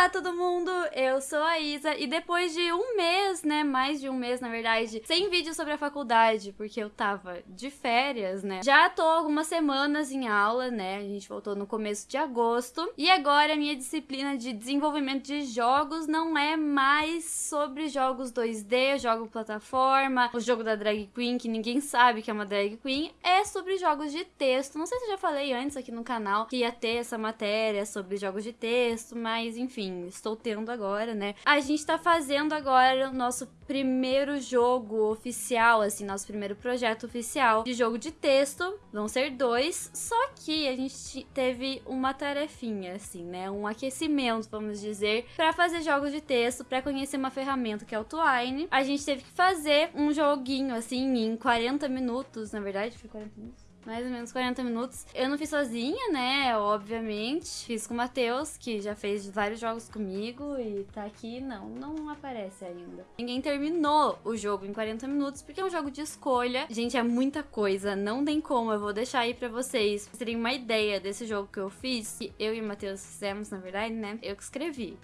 Olá todo mundo, eu sou a Isa e depois de um mês, né, mais de um mês na verdade, sem vídeo sobre a faculdade, porque eu tava de férias, né, já tô algumas semanas em aula, né, a gente voltou no começo de agosto e agora a minha disciplina de desenvolvimento de jogos não é mais sobre jogos 2D, jogo plataforma, o jogo da drag queen que ninguém sabe que é uma drag queen, é sobre jogos de texto, não sei se eu já falei antes aqui no canal que ia ter essa matéria sobre jogos de texto, mas enfim, estou tendo agora, né? A gente tá fazendo agora o nosso primeiro jogo oficial, assim, nosso primeiro projeto oficial de jogo de texto. Vão ser dois, só que a gente teve uma tarefinha, assim, né? Um aquecimento, vamos dizer, para fazer jogos de texto, para conhecer uma ferramenta que é o Twine. A gente teve que fazer um joguinho, assim, em 40 minutos, na verdade, foi 40 minutos? Mais ou menos 40 minutos. Eu não fiz sozinha, né? Obviamente. Fiz com o Matheus, que já fez vários jogos comigo e tá aqui. Não, não aparece ainda. Ninguém terminou o jogo em 40 minutos, porque é um jogo de escolha. Gente, é muita coisa. Não tem como. Eu vou deixar aí pra vocês. Terem uma ideia desse jogo que eu fiz, que eu e o Matheus fizemos, na verdade, né? Eu que escrevi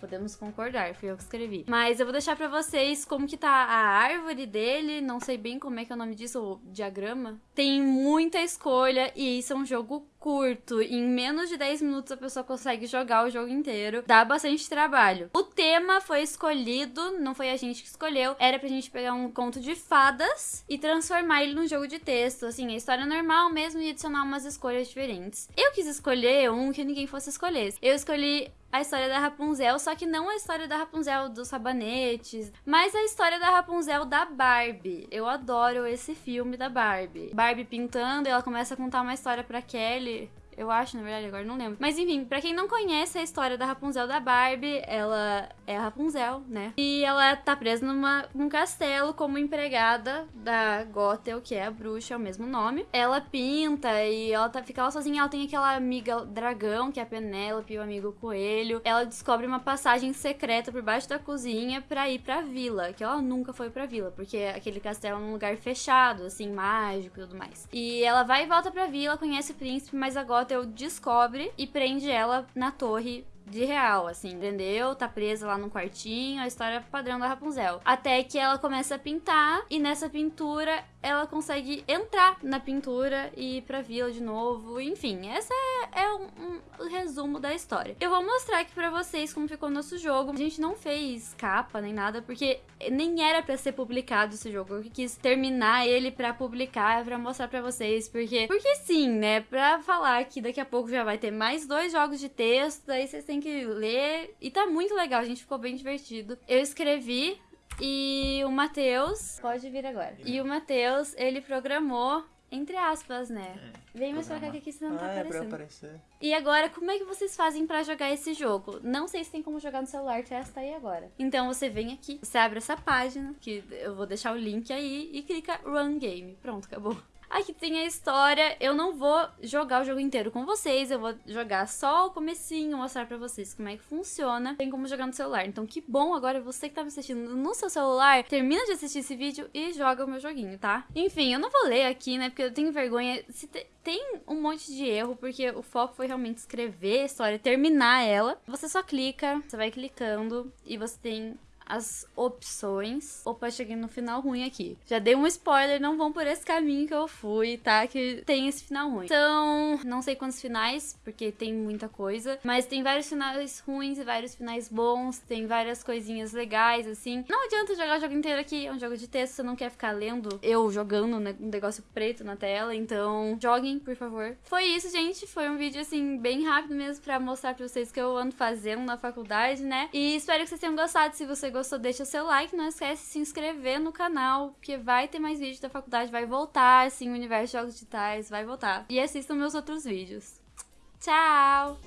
podemos concordar, fui eu que escrevi. Mas eu vou deixar pra vocês como que tá a árvore dele, não sei bem como é que é o nome disso, o diagrama. Tem muita escolha e isso é um jogo curto. Em menos de 10 minutos a pessoa consegue jogar o jogo inteiro. Dá bastante trabalho. O tema foi escolhido, não foi a gente que escolheu. Era pra gente pegar um conto de fadas e transformar ele num jogo de texto. Assim, a história normal mesmo e adicionar umas escolhas diferentes. Eu quis escolher um que ninguém fosse escolher. Eu escolhi a história da Rapunzel, só que não a história da Rapunzel dos sabanetes, mas a história da Rapunzel da Barbie. Eu adoro esse filme da Barbie. Barbie pintando, ela começa a contar uma história pra Kelly you. Eu acho, na verdade, agora não lembro. Mas enfim, para quem não conhece a história da Rapunzel da Barbie, ela é a Rapunzel, né? E ela tá presa numa, num castelo como empregada da Gothel, que é a bruxa, é o mesmo nome. Ela pinta e ela tá, fica lá sozinha. Ela tem aquela amiga dragão, que é a Penélope, o amigo coelho. Ela descobre uma passagem secreta por baixo da cozinha para ir pra vila, que ela nunca foi pra vila, porque aquele castelo é um lugar fechado, assim, mágico e tudo mais. E ela vai e volta pra vila, conhece o príncipe, mas agora Hotel descobre e prende ela na torre de real, assim, entendeu? Tá presa lá num quartinho, a história padrão da Rapunzel. Até que ela começa a pintar e nessa pintura ela consegue entrar na pintura e ir pra vila de novo. Enfim, essa é, um, um, resumo da história. Eu vou mostrar aqui pra vocês como ficou o nosso jogo. A gente não fez capa nem nada, porque nem era pra ser publicado esse jogo. Eu quis terminar ele pra publicar, pra mostrar pra vocês, porque... Porque sim, né? Pra falar que daqui a pouco já vai ter mais dois jogos de texto, daí vocês têm que ler. E tá muito legal, a gente ficou bem divertido. Eu escrevi e o Matheus. Pode vir agora. E o Matheus, ele programou. Entre aspas, né? É, Vem mais pra cá que aqui você não tá ah, aparecendo. É pra aparecer. E agora, como é que vocês fazem pra jogar esse jogo? Não sei se tem como jogar no celular, testa aí agora. Então você vem aqui, você abre essa página, que eu vou deixar o link aí, e clica Run Game. Pronto, acabou. Aqui tem a história. Eu não vou jogar o jogo inteiro com vocês, eu vou jogar só o comecinho, mostrar pra vocês como é que funciona. Tem como jogar no celular. Então que bom agora você que tá me assistindo no seu celular, termina de assistir esse vídeo e joga o meu joguinho, tá? Enfim, eu não vou ler aqui, né, porque eu tenho vergonha. Se te... tem um monte de erro, porque o foco foi realmente escrever a história, terminar ela. Você só clica, você vai clicando e você tem as opções. Opa, cheguei no final ruim aqui. Já dei um spoiler, não vão por esse caminho que eu fui, tá? Que tem esse final ruim. Então, não sei quantos finais, porque tem muita coisa. Mas tem vários finais ruins e vários finais bons. Tem várias coisinhas legais, assim. Não adianta jogar o jogo inteiro aqui. É um jogo de texto, você não quer ficar lendo eu jogando né, um negócio preto na tela. Então, joguem, por favor. Foi isso, gente. Foi um vídeo, assim, bem rápido mesmo pra mostrar pra vocês o que eu ando fazendo na faculdade, né? E espero que vocês tenham gostado. Se você gostou, deixa seu like, não esquece de se inscrever no canal, porque vai ter mais vídeos da faculdade, vai voltar, assim, o universo de jogos digitais vai voltar. E assistam meus outros vídeos. Tchau!